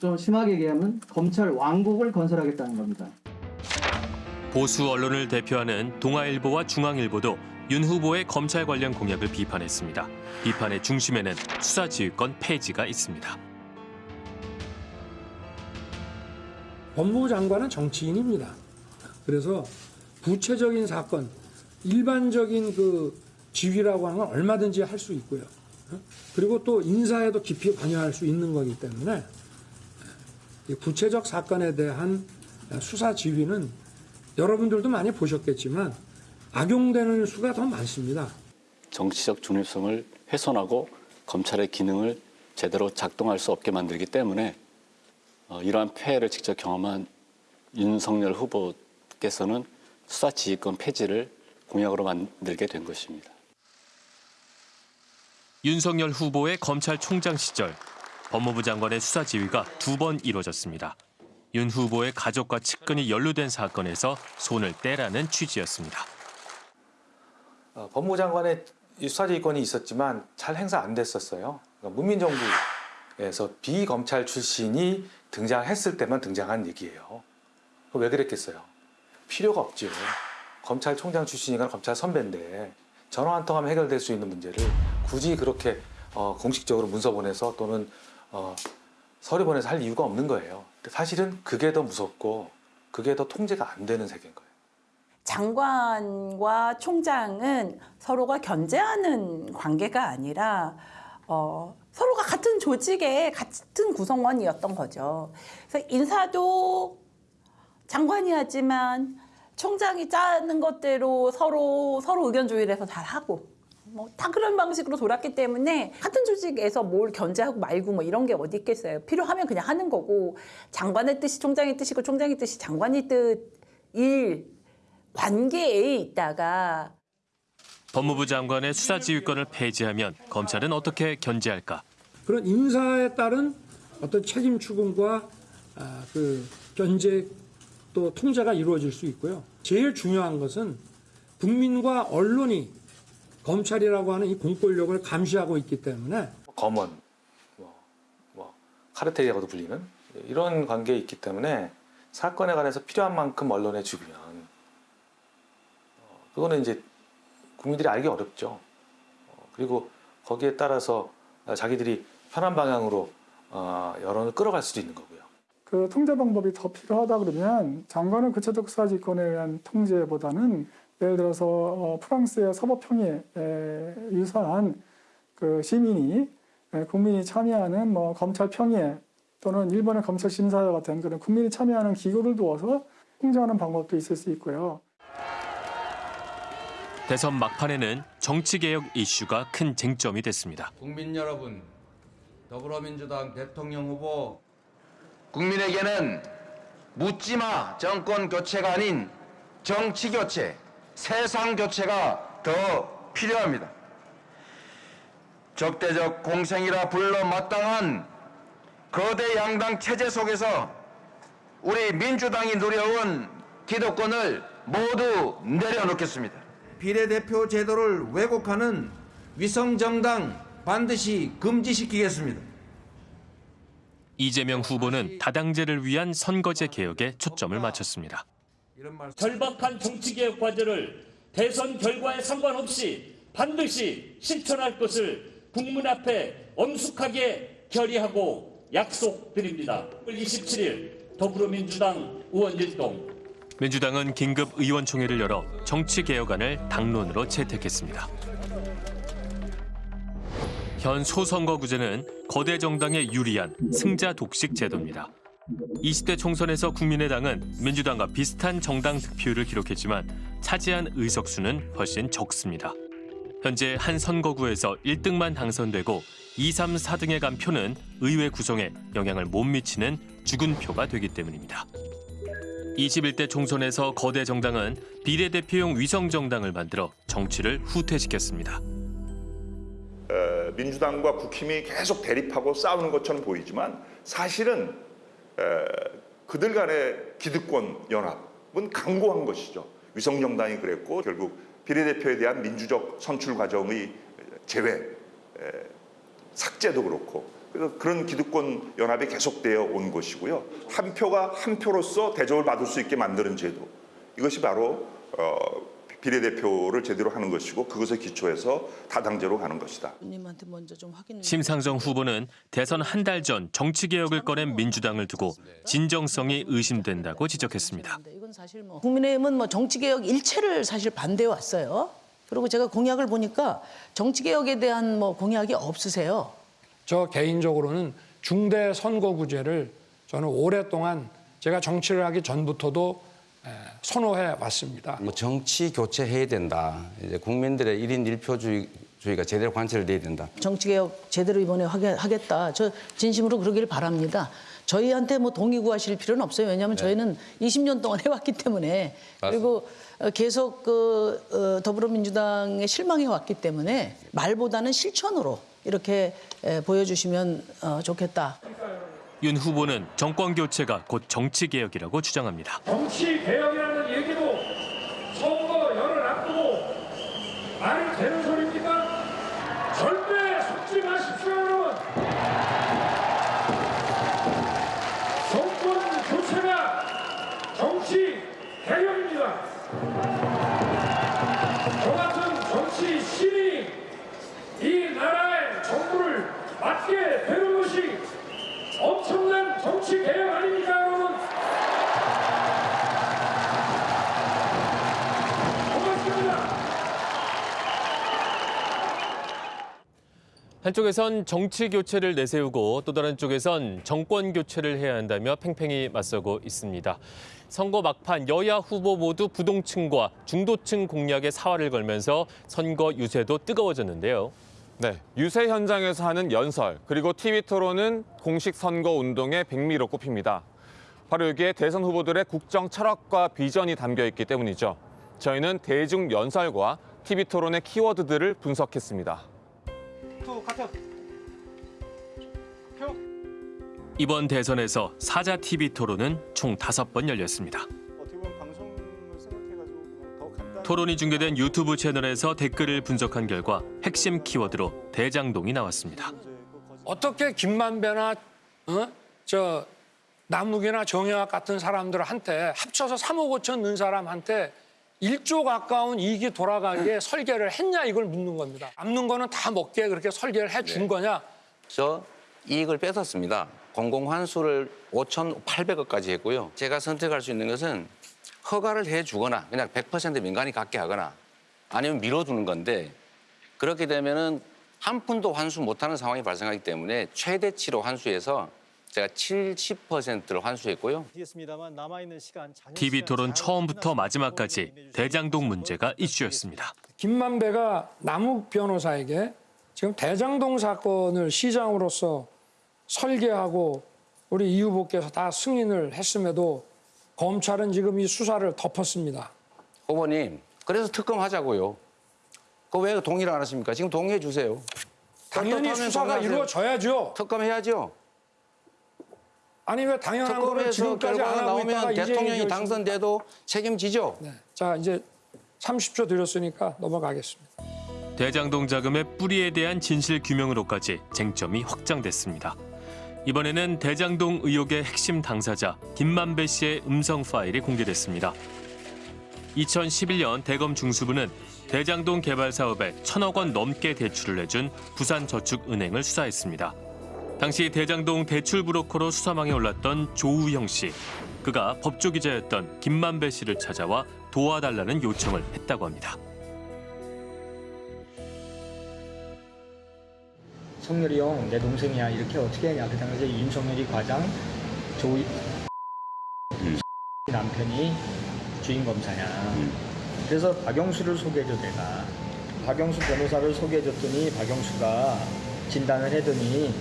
좀 심하게 얘기하면 검찰 왕국을 건설하겠다는 겁니다. 보수 언론을 대표하는 동아일보와 중앙일보도 윤 후보의 검찰 관련 공약을 비판했습니다. 비판의 중심에는 수사지휘권 폐지가 있습니다. 법무부 장관은 정치인입니다. 그래서 구체적인 사건, 일반적인 그 지휘라고 하는 건 얼마든지 할 수 있고요. 그리고 또 인사에도 깊이 관여할 수 있는 거기 때문에 이 구체적 사건에 대한 수사 지휘는 여러분들도 많이 보셨겠지만 악용되는 수가 더 많습니다. 정치적 중립성을 훼손하고 검찰의 기능을 제대로 작동할 수 없게 만들기 때문에 어, 이러한 폐해를 직접 경험한 윤석열 후보께서는 수사 지휘권 폐지를 공약으로 만들게 된 것입니다. 윤석열 후보의 검찰총장 시절 법무부 장관의 수사 지휘가 두 번 이뤄졌습니다. 윤 후보의 가족과 측근이 연루된 사건에서 손을 떼라는 취지였습니다. 어, 법무부 장관의 이 수사 지휘권이 있었지만 잘 행사 안 됐었어요. 그러니까 문민정부에서 비검찰 출신이 등장했을 때만 등장한 얘기예요. 왜 그랬겠어요? 필요가 없죠. 검찰총장 출신이가 검찰 선배인데 전화 한 통 하면 해결될 수 있는 문제를 굳이 그렇게 어, 공식적으로 문서 보내서 또는 어, 서류 보내서 할 이유가 없는 거예요. 사실은 그게 더 무섭고 그게 더 통제가 안 되는 세계인 거예요. 장관과 총장은 서로가 견제하는 관계가 아니라 어, 서로가 같은 조직의 같은 구성원이었던 거죠. 그래서 인사도 장관이 하지만 총장이 짜는 것대로 서로 서로 의견 조율해서 잘 하고 뭐 다 그런 방식으로 돌았기 때문에 같은 조직에서 뭘 견제하고 말고 뭐 이런 게 어디 있겠어요. 필요하면 그냥 하는 거고 장관의 뜻이 총장의 뜻이고 총장의 뜻이 장관의 뜻일 관계에 있다가 법무부 장관의 수사 지휘권을 폐지하면 검찰은 어떻게 견제할까? 그런 인사에 따른 어떤 책임 추궁과 아, 그 견제 또 통제가 이루어질 수 있고요. 제일 중요한 것은 국민과 언론이 검찰이라고 하는 이 공권력을 감시하고 있기 때문에 검언, 뭐, 뭐 카르텔이라고도 불리는 이런 관계에 있기 때문에 사건에 관해서 필요한 만큼 언론에 주면 어, 그거는 이제 국민들이 알기 어렵죠. 어, 그리고 거기에 따라서 자기들이 편한 방향으로 어, 여론을 끌어갈 수도 있는 거고요. 그 통제 방법이 더 필요하다 그러면 장관의 구체적 수사지권에 의한 통제보다는 예를 들어서 어, 프랑스의 서법평에 유사한 그 시민이 에, 국민이 참여하는 뭐 검찰 평의 또는 일본의 검찰 심사와 같은 그런 국민이 참여하는 기구를 두어서 통제하는 방법도 있을 수 있고요. 대선 막판에는 정치개혁 이슈가 큰 쟁점이 됐습니다. 국민 여러분, 더불어민주당 대통령 후보 국민에게는 묻지마 정권 교체가 아닌 정치 교체, 세상 교체가 더 필요합니다. 적대적 공생이라 불러 마땅한 거대 양당 체제 속에서 우리 민주당이 누려온 기득권을 모두 내려놓겠습니다. 비례대표 제도를 왜곡하는 위성정당 반드시 금지시키겠습니다. 이재명 후보는 다당제를 위한 선거제 개혁에 초점을 맞췄습니다. 절박한 정치개혁 과제를 대선 결과에 상관없이 반드시 실천할 것을 국민 앞에 엄숙하게 결의하고 약속드립니다. 27일 더불어민주당 의원일동 민주당은 긴급 의원총회를 열어 정치개혁안을 당론으로 채택했습니다. 현 소선거구제는 거대 정당에 유리한 승자 독식 제도입니다. 20대 총선에서 국민의당은 민주당과 비슷한 정당 득표율을 기록했지만 차지한 의석수는 훨씬 적습니다. 현재 한 선거구에서 1등만 당선되고 2, 3, 4등에 간 표는 의회 구성에 영향을 못 미치는 죽은 표가 되기 때문입니다. 21대 총선에서 거대 정당은 비례대표용 위성 정당을 만들어 정치를 후퇴시켰습니다. 어, 민주당과 국힘이 계속 대립하고 싸우는 것처럼 보이지만 사실은 에, 그들 간의 기득권 연합은 강고한 것이죠. 위성정당이 그랬고 결국 비례대표에 대한 민주적 선출 과정의 제외, 에, 삭제도 그렇고 그래서 그런 기득권 연합이 계속되어 온 것이고요. 한 표가 한 표로서 대접을 받을 수 있게 만드는 제도 이것이 바로 어, 비례대표를 제대로 하는 것이고 그것에 기초해서 다당제로 가는 것이다. 님한테 먼저 좀 확인. 심상정 후보는 대선 한 달 전 정치개혁을 꺼낸 민주당을 두고 진정성이 의심된다고 지적했습니다. 이건 사실 뭐 국민의힘은 뭐 정치개혁 일체를 사실 반대해 왔어요. 그리고 제가 공약을 보니까 정치개혁에 대한 뭐 공약이 없으세요. 저 개인적으로는 중대 선거구제를 저는 오랫동안 제가 정치를 하기 전부터도 에, 선호해 왔습니다. 뭐 정치 교체해야 된다. 이제 국민들의 일인 일표주의가 제대로 관철돼야 된다. 정치개혁 제대로 이번에 하게- 하겠다. 저 진심으로 그러기를 바랍니다. 저희한테 뭐 동의 구하실 필요는 없어요. 왜냐하면 저희는 20년 동안 해왔기 때문에 그리고 어, 계속 그 어, 더불어민주당에 실망해 왔기 때문에 말보다는 실천으로 이렇게 에, 보여주시면 어, 좋겠다. 윤 후보는 정권 교체가 곧 정치 개혁이라고 주장합니다. 정치 개혁이라는 얘기도 선거열을 앞두고 말이 되는 정치 개혁 아닙니까, 여러분? 고맙습니다. 한쪽에선 정치 교체를 내세우고 또 다른 쪽에선 정권 교체를 해야 한다며 팽팽히 맞서고 있습니다. 선거 막판 여야 후보 모두 부동층과 중도층 공략에 사활을 걸면서 선거 유세도 뜨거워졌는데요. 네, 유세 현장에서 하는 연설 그리고 TV 토론은 공식 선거 운동의 백미로 꼽힙니다. 바로 여기에 대선 후보들의 국정 철학과 비전이 담겨 있기 때문이죠. 저희는 대중 연설과 TV 토론의 키워드들을 분석했습니다. 이번 대선에서 사자 TV 토론은 총 다섯 번 열렸습니다. 토론이 중계된 유튜브 채널에서 댓글을 분석한 결과 핵심 키워드로 대장동이 나왔습니다. 어떻게 김만배나 어? 저 남욱이나 정영학 같은 사람들한테 합쳐서 3억 5천 넣은 사람한테 1조 가까운 이익이 돌아가게 설계를 했냐 이걸 묻는 겁니다. 남는 거는 다 먹게 그렇게 설계를 해준 거냐? 저 이익을 뺏었습니다. 공공환수를 5,800억까지 했고요. 제가 선택할 수 있는 것은 허가를 해주거나 그냥 100% 민간이 갖게 하거나 아니면 밀어두는 건데 그렇게 되면은 한 푼도 환수 못하는 상황이 발생하기 때문에 최대치로 환수해서 제가 70%를 환수했고요. TV 토론 처음부터 마지막까지 대장동 문제가 이슈였습니다. 김만배가 남욱 변호사에게 지금 대장동 사건을 시장으로서 설계하고 우리 이 후보께서 다 승인을 했음에도 검찰은 지금 이 수사를 덮었습니다. 후보님, 그래서 특검 하자고요. 그왜 동의를 안 하십니까? 지금 동의해 주세요. 당연히 수사가 동의하세요. 이루어져야죠. 특검 해야죠. 아니 왜 당연한 거를 지금까지 안 결과가 하고 나오면 대통령이 당선돼도 책임지죠. 자 이제 30초 드렸으니까 넘어가겠습니다. 대장동 자금의 뿌리에 대한 진실 규명으로까지 쟁점이 확장됐습니다. 이번에는 대장동 의혹의 핵심 당사자 김만배 씨의 음성 파일이 공개됐습니다. 2011년 대검 중수부는 대장동 개발 사업에 천억 원 넘게 대출을 내준 부산저축은행을 수사했습니다. 당시 대장동 대출 브로커로 수사망에 올랐던 조우형 씨. 그가 법조기자였던 김만배 씨를 찾아와 도와달라는 요청을 했다고 합니다. 성렬이 형 내 동생이야. 이렇게 어떻게 하냐? 그 당시에 윤석열이 과장 조이 남편이 주인 검사야. 그래서 박영수를 소개해줘 내가. 박영수 변호사를 소개해줬더니 박영수가 진단을 해더니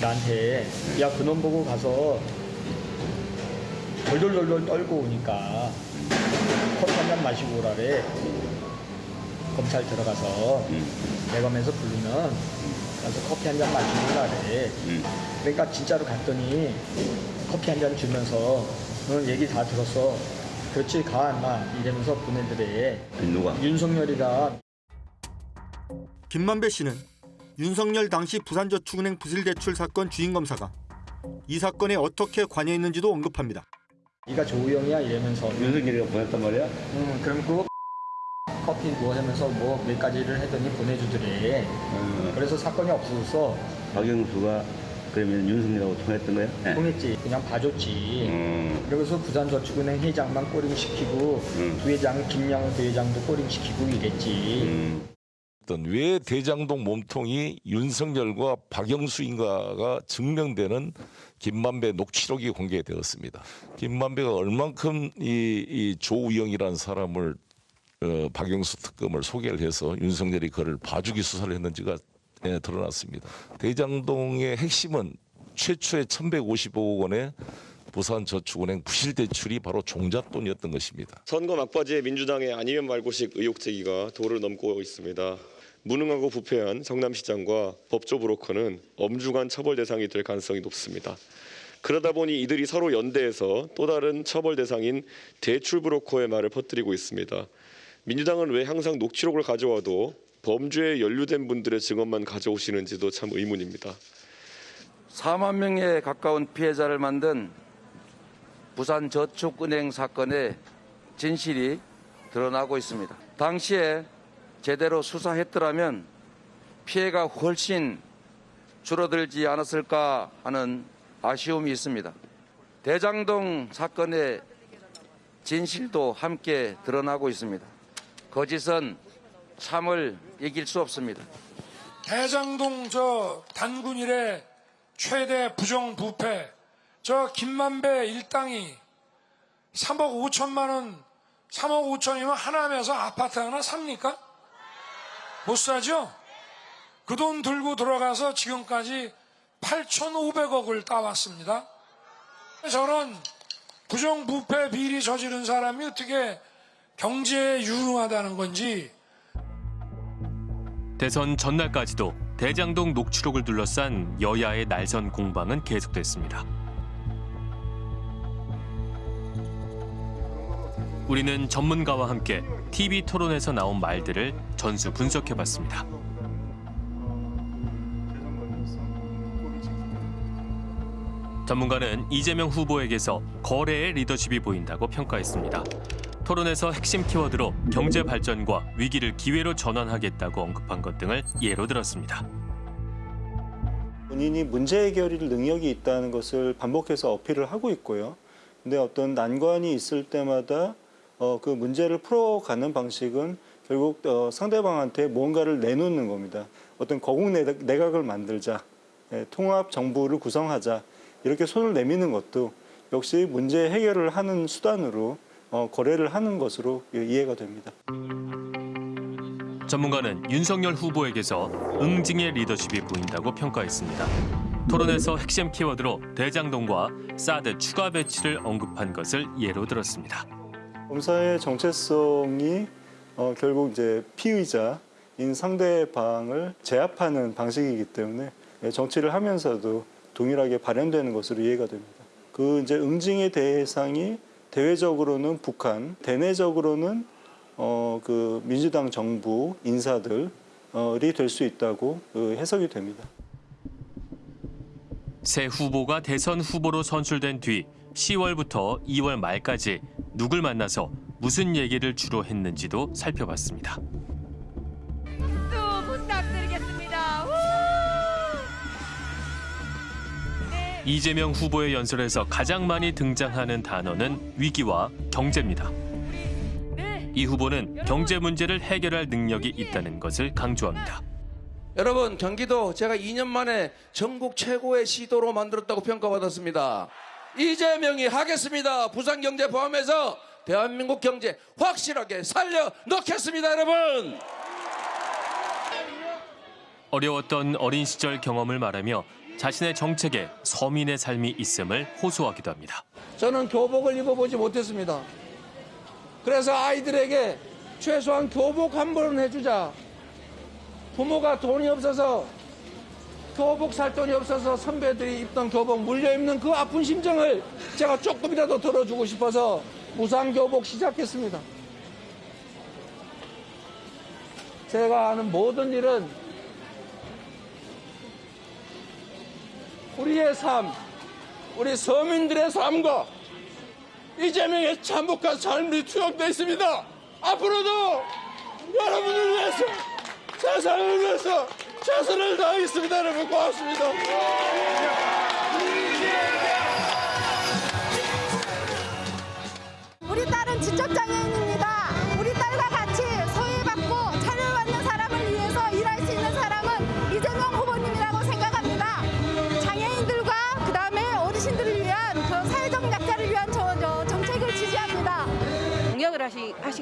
나한테 야 그놈 보고 가서 덜덜덜덜 떨고 오니까 커피 한잔 마시고 오라래. 검찰 들어가서 대검에서 부르면 가서 커피 한 잔 마시고 오라래 그러니까 진짜로 갔더니 커피 한 잔 주면서 너 얘기 다 들었어 그렇지 가 인마 이러면서 보내드래 누가? 윤석열이가 김만배 씨는 윤석열 당시 부산저축은행 부실대출 사건 주인검사가 이 사건에 어떻게 관여했는지도 언급합니다. 네가 조우영이야 이러면서 윤석열이가 보냈단 말이야? 응 그럼 그 커피 뭐 하면서 뭐 몇 가지를 하더니 보내주더래. 그래서 사건이 없어졌어. 박영수가 그러면 윤석열하고 통했던 거야? 네. 통했지. 그냥 봐줬지. 그러고서 부산저축은행 회장만 꼬링 시키고 부회장 김양 부회장도 꼬링 시키고 이랬지. 어떤 왜 대장동 몸통이 윤석열과 박영수인가가 증명되는 김만배 녹취록이 공개되었습니다. 김만배가 얼만큼 이, 이 조우영이라는 사람을 어, 박영수 특검을 소개를 해서 윤석열이 그를 봐주기 수사를 했는지가 예, 드러났습니다. 대장동의 핵심은 최초의 1,155억 원의 부산저축은행 부실대출이 바로 종잣돈이었던 것입니다. 선거 막바지에 민주당의 아니면 말고식 의혹 제기가 도를 넘고 있습니다. 무능하고 부패한 성남시장과 법조 브로커는 엄중한 처벌 대상이 될 가능성이 높습니다. 그러다 보니 이들이 서로 연대해서 또 다른 처벌 대상인 대출 브로커의 말을 퍼뜨리고 있습니다. 민주당은 왜 항상 녹취록을 가져와도 범죄에 연루된 분들의 증언만 가져오시는지도 참 의문입니다. 4만 명에 가까운 피해자를 만든 부산 저축은행 사건의 진실이 드러나고 있습니다. 당시에 제대로 수사했더라면 피해가 훨씬 줄어들지 않았을까 하는 아쉬움이 있습니다. 대장동 사건의 진실도 함께 드러나고 있습니다. 거짓은 참을 이길 수 없습니다. 대장동 저 단군 일의 최대 부정부패 저 김만배 일당이 3억 5천만 원 3억 5천이면 하남에서 아파트 하나 삽니까? 못 사죠? 그 돈 들고 들어가서 지금까지 8,500억을 따왔습니다. 저런 부정부패 비리 저지른 사람이 어떻게 경제에 유능하다는 건지 대선 전날까지도 대장동 녹취록을 둘러싼 여야의 날선 공방은 계속됐습니다. 우리는 전문가와 함께 TV 토론에서 나온 말들을 전수 분석해봤습니다. 전문가는 이재명 후보에게서 거래의 리더십이 보인다고 평가했습니다. 토론에서 핵심 키워드로 경제 발전과 위기를 기회로 전환하겠다고 언급한 것 등을 예로 들었습니다. 본인이 문제 해결일 능력이 있다는 것을 반복해서 어필을 하고 있고요. 근데 어떤 난관이 있을 때마다 어, 그 문제를 풀어가는 방식은 결국 어, 상대방한테 뭔가를 내놓는 겁니다. 어떤 거국 내각- 내각을 만들자, 예, 통합 정부를 구성하자 이렇게 손을 내미는 것도 역시 문제 해결을 하는 수단으로 어, 거래를 하는 것으로 예, 이해가 됩니다. 전문가는 윤석열 후보에게서 응징의 리더십이 보인다고 평가했습니다. 토론에서 핵심 키워드로 대장동과 사드 추가 배치를 언급한 것을 예로 들었습니다. 검사의 정체성이 어, 결국 이제 피의자인 상대방을 제압하는 방식이기 때문에 예, 정치를 하면서도 동일하게 발현되는 것으로 이해가 됩니다. 그 이제 응징의 대상이 대외적으로는 북한, 대내적으로는 어, 그 민주당 정부 인사들이 될 수 있다고 그 해석이 됩니다. 새 후보가 대선 후보로 선출된 뒤 10월부터 2월 말까지 누굴 만나서 무슨 얘기를 주로 했는지도 살펴봤습니다. 이재명 후보의 연설에서 가장 많이 등장하는 단어는 위기와 경제입니다. 이 후보는 경제 문제를 해결할 능력이 있다는 것을 강조합니다. 여러분 경기도 제가 2년 만에 전국 최고의 시도로 만들었다고 평가받았습니다. 이재명이 하겠습니다. 부산 경제 포함해서 대한민국 경제 확실하게 살려 넣겠습니다, 여러분. 어려웠던 어린 시절 경험을 말하며 자신의 정책에 서민의 삶이 있음을 호소하기도 합니다. 저는 교복을 입어보지 못했습니다. 그래서 아이들에게 최소한 교복 한 번은 해주자. 부모가 돈이 없어서 교복 살 돈이 없어서 선배들이 입던 교복 물려 입는 그 아픈 심정을 제가 조금이라도 들어주고 싶어서 무상 교복 시작했습니다. 제가 하는 모든 일은 우리의 삶, 우리 서민들의 삶과 이재명의 참혹한 삶이 투영되어 있습니다. 앞으로도 여러분을 위해서 세상을 위해서 최선을 다하겠습니다. 여러분 고맙습니다. 우리 딸은 지적장애인입니다. 우리 딸과 같이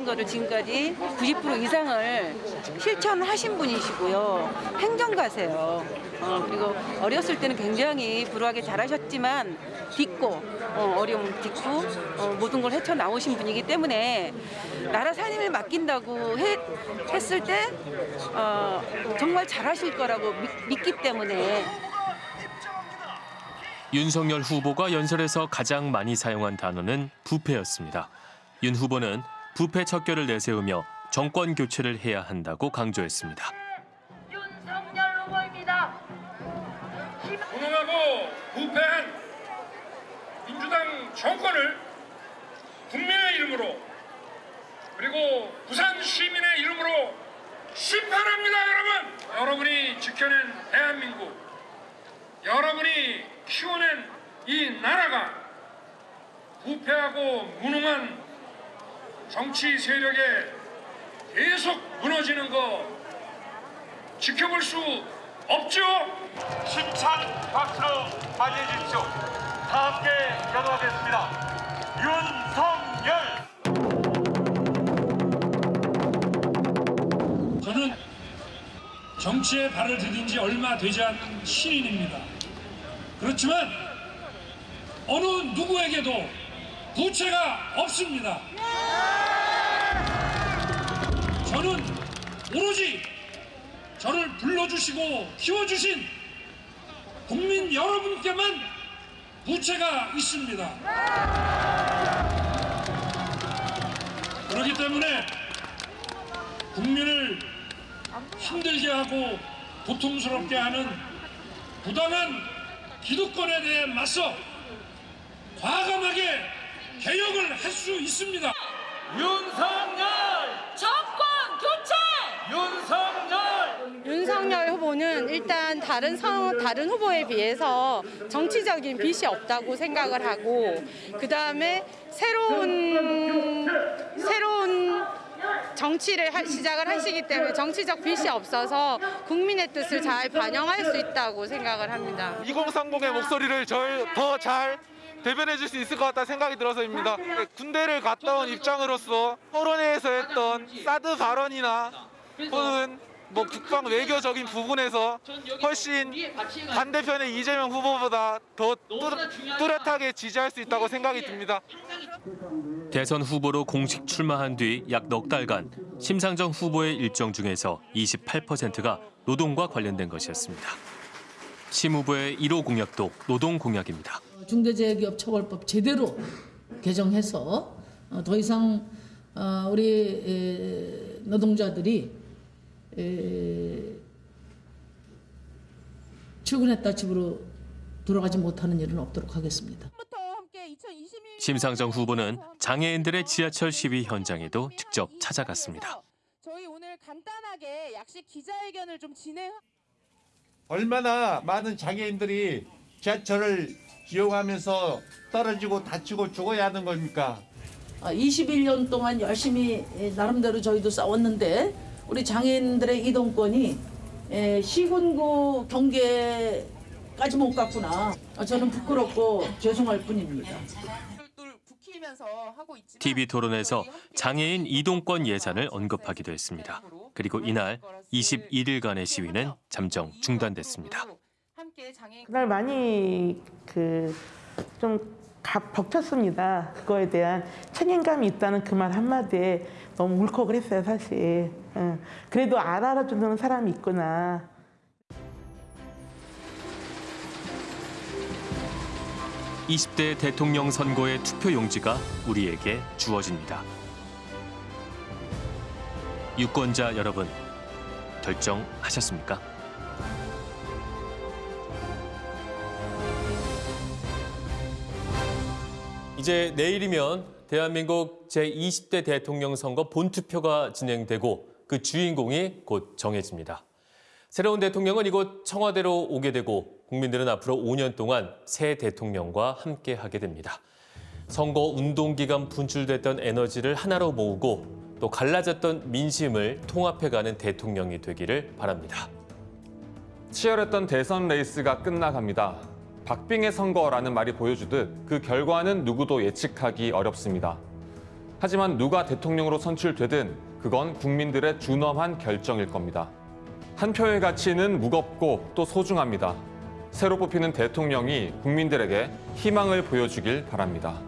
거를 지금까지 90% 이상을 실천하신 분이시고요. 행정가세요. 어, 그리고 어렸을 때는 굉장히 불우하게 잘하셨지만 딛고 어, 어려움 딛고 어, 모든 걸 헤쳐 나오신 분이기 때문에 나라 살림을 맡긴다고 해- 했을 때 어, 정말 잘하실 거라고 믿, 믿기 때문에 윤석열 후보가 연설에서 가장 많이 사용한 단어는 부패였습니다. 윤 후보는 부패 척결을 내세우며 정권 교체를 해야 한다고 강조했습니다. 윤석열 후보입니다. 무능하고 부패한 민주당 정권을 국민의 이름으로 그리고 부산 시민의 이름으로 심판합니다, 여러분. 여러분이 지켜낸 대한민국, 여러분이 키워낸 이 나라가 부패하고 무능한 정치 세력에 계속 무너지는 거 지켜볼 수 없죠? 힘찬 박수로 맞이해 주십시오. 다 함께 기도하겠습니다. 윤석열. 저는 정치에 발을 디딘 지 얼마 되지 않은 신인입니다. 그렇지만 어느 누구에게도 부채가 없습니다. 오로지 저를 불러주시고 키워주신 국민 여러분께만 부채가 있습니다. 그렇기 때문에 국민을 힘들게 하고 고통스럽게 하는 부당한 기득권에 대해 맞서 개혁을 할 수 있습니다. 윤석 다른 성, 다른 후보에 비해서 정치적인 빛이 없다고 생각을 하고 그 다음에 새로운 새로운 정치를 하- 시작을 하시기 때문에 정치적 빛이 없어서 국민의 뜻을 잘 반영할 수 있다고 생각을 합니다. 2030의 목소리를 더잘 대변해 줄 수 있을 것 같다 생각이 들어서입니다. 군대를 갔다 온 입장으로서 토론회에서 했던 사드 발언이나 혹은 뭐 국방 외교적인 부분에서 훨씬 반대편의 이재명 후보보다 더 뚜렷- 뚜렷하게 지지할 수 있다고 생각이 듭니다. 대선 후보로 공식 출마한 뒤 약 넉 달간 심상정 후보의 일정 중에서 28%가 노동과 관련된 것이었습니다. 심 후보의 1호 공약도 노동 공약입니다. 중대재해기업처벌법 제대로 개정해서 어, 더 이상 어, 우리 에, 노동자들이 에, 출근했다 집으로 돌아가지 못하는 일은 없도록 하겠습니다. 심상정 후보는 장애인들의 지하철 시위 현장에도 직접 찾아갔습니다. 저희 오늘 간단하게 약식 기자회견을 좀 진행. 얼마나 많은 장애인들이 지하철을 이용하면서 떨어지고 다치고 죽어야 하는 겁니까? 21년 아, 동안 열심히 에, 나름대로 저희도 싸웠는데 우리 장애인들의 이동권이 에, 시군구 경계까지 못 갔구나. 아, 저는 부끄럽고 죄송할 뿐입니다. TV 토론에서 장애인 이동권 예산을 언급하기도 했습니다. 그리고 이날 21일간의 시위는 잠정 중단됐습니다. 그날 많이 그좀 벅찼습니다. 그거에 대한 책임감이 있다는 그 말 한마디에 너무 울컥을 했어요, 사실. 응. 그래도 알아주는 사람이 있구나. (20대) 대통령 선거의 투표 용지가 우리에게 주어집니다. 유권자 여러분 결정하셨습니까? 이제 내일이면 대한민국 제20대 대통령 선거 본투표가 진행되고 그 주인공이 곧 정해집니다. 새로운 대통령은 이곳 청와대로 오게 되고 국민들은 앞으로 5년 동안 새 대통령과 함께 하게 됩니다. 선거 운동 기간 분출됐던 에너지를 하나로 모으고 또 갈라졌던 민심을 통합해가는 대통령이 되기를 바랍니다. 치열했던 대선 레이스가 끝나갑니다. 박빙의 선거라는 말이 보여주듯 그 결과는 누구도 예측하기 어렵습니다. 하지만 누가 대통령으로 선출되든 그건 국민들의 준엄한 결정일 겁니다. 한 표의 가치는 무겁고 또 소중합니다. 새로 뽑히는 대통령이 국민들에게 희망을 보여주길 바랍니다.